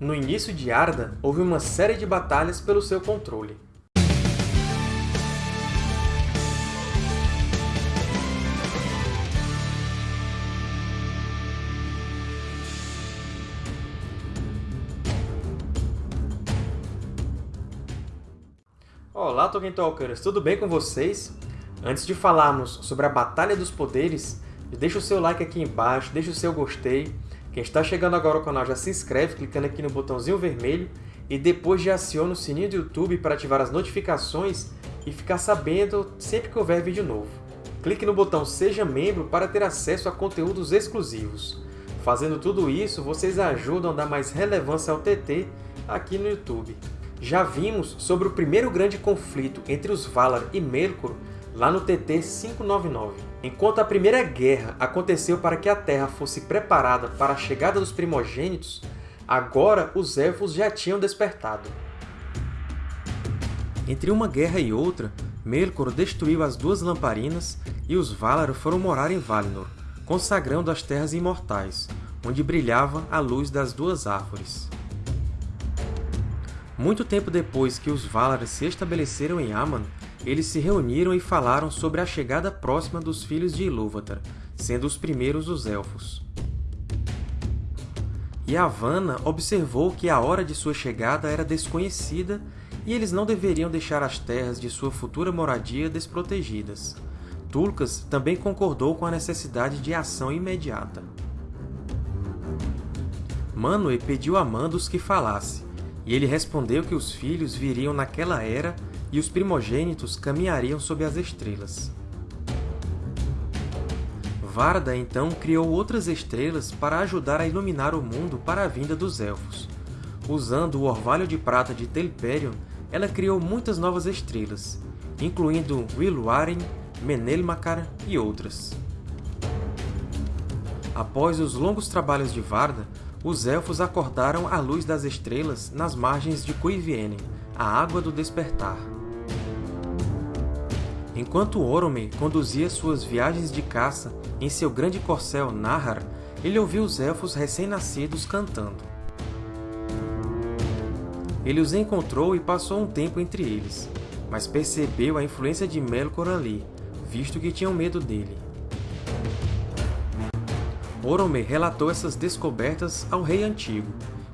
No início de Arda, houve uma série de batalhas pelo seu controle. Olá, Tolkien Talkers! Tudo bem com vocês? Antes de falarmos sobre a Batalha dos Poderes, deixa o seu like aqui embaixo, deixa o seu gostei. Quem está chegando agora ao canal já se inscreve clicando aqui no botãozinho vermelho e depois já aciona o sininho do YouTube para ativar as notificações e ficar sabendo sempre que houver vídeo novo. Clique no botão Seja Membro para ter acesso a conteúdos exclusivos. Fazendo tudo isso, vocês ajudam a dar mais relevância ao TT aqui no YouTube. Já vimos sobre o primeiro grande conflito entre os Valar e Melkor lá no TT 599. Enquanto a Primeira Guerra aconteceu para que a Terra fosse preparada para a chegada dos primogênitos, agora os Elfos já tinham despertado. Entre uma guerra e outra, Melkor destruiu as Duas Lamparinas e os Valar foram morar em Valinor, consagrando as Terras Imortais, onde brilhava a luz das Duas Árvores. Muito tempo depois que os Valar se estabeleceram em Aman, eles se reuniram e falaram sobre a chegada próxima dos filhos de Ilúvatar, sendo os primeiros os Elfos. Yavanna observou que a hora de sua chegada era desconhecida e eles não deveriam deixar as terras de sua futura moradia desprotegidas. Tulkas também concordou com a necessidade de ação imediata. Manwë pediu a Mandos que falasse, e ele respondeu que os filhos viriam naquela era e os primogênitos caminhariam sob as estrelas. Varda, então, criou outras estrelas para ajudar a iluminar o mundo para a vinda dos Elfos. Usando o orvalho de prata de Telperion, ela criou muitas novas estrelas, incluindo Wilwaren, Menelmacar e outras. Após os longos trabalhos de Varda, os Elfos acordaram à luz das estrelas nas margens de Cuivienen, a Água do Despertar. Enquanto Orome conduzia suas viagens de caça em seu grande corcel Nahar, ele ouviu os Elfos recém-nascidos cantando. Ele os encontrou e passou um tempo entre eles, mas percebeu a influência de Melkor ali, visto que tinham medo dele. Orome relatou essas descobertas ao Rei Antigo,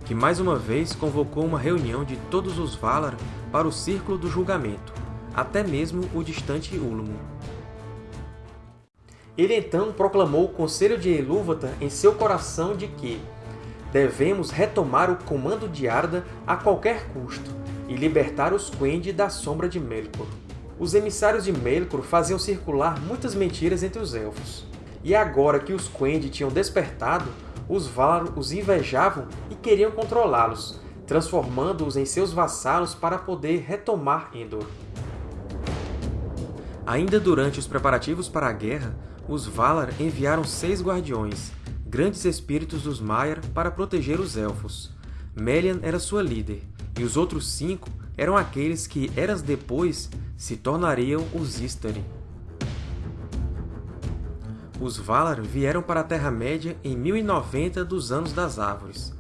que mais uma vez convocou uma reunião de todos os Valar para o Círculo do Julgamento, até mesmo o distante Ulmo. Ele então proclamou o Conselho de Ilúvatar em seu coração de que devemos retomar o comando de Arda a qualquer custo e libertar os Quendi da sombra de Melkor. Os emissários de Melkor faziam circular muitas mentiras entre os Elfos, e agora que os Quendi tinham despertado, os Valar os invejavam e queriam controlá-los, transformando-os em seus vassalos para poder retomar Endor. Ainda durante os preparativos para a guerra, os Valar enviaram seis guardiões, grandes espíritos dos Maiar, para proteger os Elfos. Melian era sua líder, e os outros cinco eram aqueles que, eras depois, se tornariam os Istari. Os Valar vieram para a Terra-média em 1090 dos Anos das Árvores.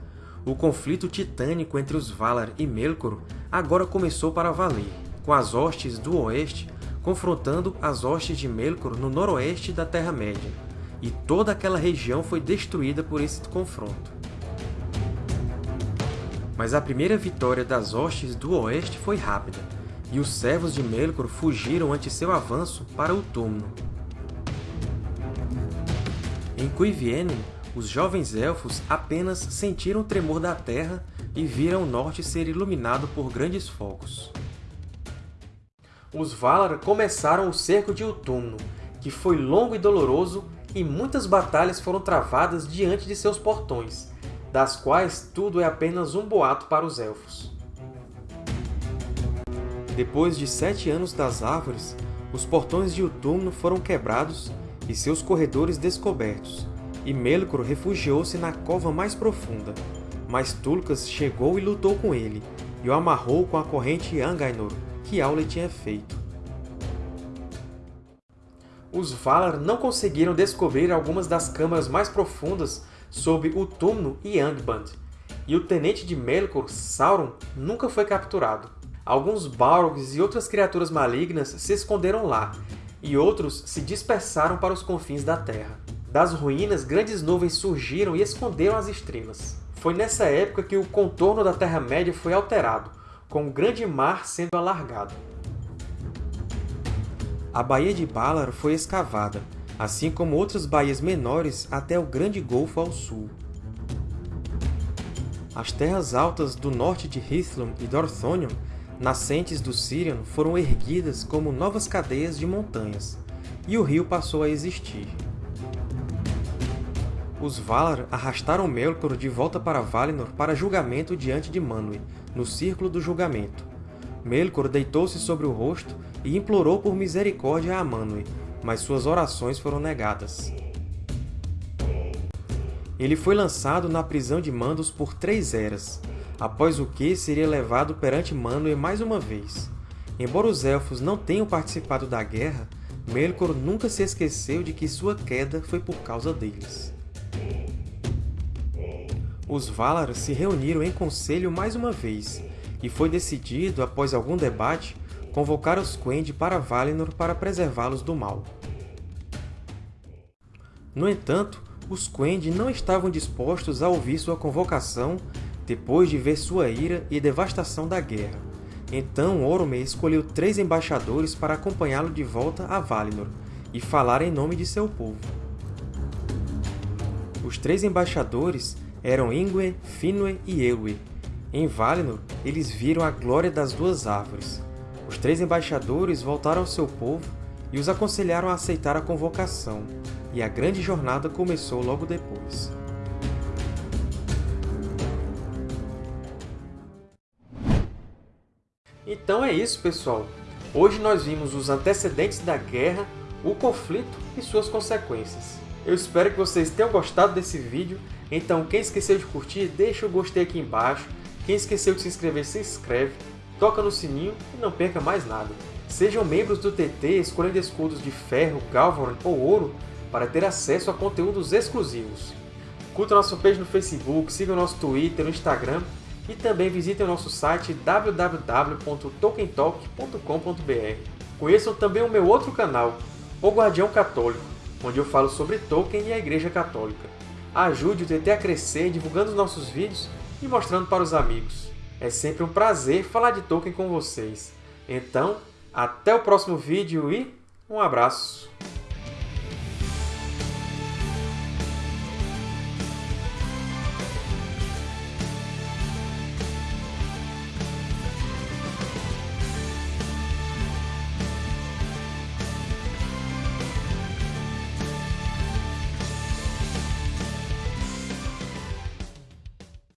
O conflito titânico entre os Valar e Melkor agora começou para valer, com as hostes do Oeste confrontando as hostes de Melkor no noroeste da Terra-média, e toda aquela região foi destruída por esse confronto. Mas a primeira vitória das hostes do Oeste foi rápida, e os servos de Melkor fugiram ante seu avanço para o túmulo. Em Cuivienen, os jovens Elfos apenas sentiram o tremor da terra e viram o norte ser iluminado por grandes focos. Os Valar começaram o cerco de Utumno, que foi longo e doloroso e muitas batalhas foram travadas diante de seus portões, das quais tudo é apenas um boato para os Elfos. Depois de sete anos das Árvores, os portões de Utumno foram quebrados e seus corredores descobertos, e Melkor refugiou-se na cova mais profunda. Mas Tulkas chegou e lutou com ele, e o amarrou com a corrente Angainor, que Aule tinha feito. Os Valar não conseguiram descobrir algumas das câmaras mais profundas sob o Túmulo e Angband, e o tenente de Melkor, Sauron, nunca foi capturado. Alguns Balrogs e outras criaturas malignas se esconderam lá, e outros se dispersaram para os confins da Terra. Das ruínas, grandes nuvens surgiram e esconderam as estrelas. Foi nessa época que o contorno da Terra-média foi alterado, com o Grande Mar sendo alargado. A Baía de Balar foi escavada, assim como outras baías menores até o Grande Golfo ao sul. As terras altas do norte de Hithlum e Dorthonion, nascentes do Sirion, foram erguidas como novas cadeias de montanhas, e o rio passou a existir. Os Valar arrastaram Melkor de volta para Valinor para julgamento diante de Manwë, no Círculo do Julgamento. Melkor deitou-se sobre o rosto e implorou por misericórdia a Manwë, mas suas orações foram negadas. Ele foi lançado na prisão de Mandos por três eras, após o que seria levado perante Manwë mais uma vez. Embora os Elfos não tenham participado da guerra, Melkor nunca se esqueceu de que sua queda foi por causa deles. Os Valar se reuniram em conselho mais uma vez, e foi decidido, após algum debate, convocar os Quendi para Valinor para preservá-los do mal. No entanto, os Quendi não estavam dispostos a ouvir sua convocação depois de ver sua ira e devastação da guerra. Então Orome escolheu três embaixadores para acompanhá-lo de volta a Valinor e falar em nome de seu povo. Os três embaixadores eram Ingwe, Finwë e Elwë. Em Valinor, eles viram a glória das duas árvores, os três embaixadores voltaram ao seu povo e os aconselharam a aceitar a convocação, e a grande jornada começou logo depois. Então é isso, pessoal! Hoje nós vimos os antecedentes da guerra, o conflito e suas consequências. Eu espero que vocês tenham gostado desse vídeo, então quem esqueceu de curtir, deixa o gostei aqui embaixo, quem esqueceu de se inscrever, se inscreve, toca no sininho e não perca mais nada. Sejam membros do TT escolhendo escudos de ferro, galvan ou ouro para ter acesso a conteúdos exclusivos. Curta nosso page no Facebook, siga o nosso Twitter, no Instagram e também visitem o nosso site www.tolkientalk.com.br. Conheçam também o meu outro canal, O Guardião Católico, onde eu falo sobre Tolkien e a Igreja Católica. Ajude o TT a crescer divulgando os nossos vídeos e mostrando para os amigos. É sempre um prazer falar de Tolkien com vocês. Então, até o próximo vídeo e um abraço!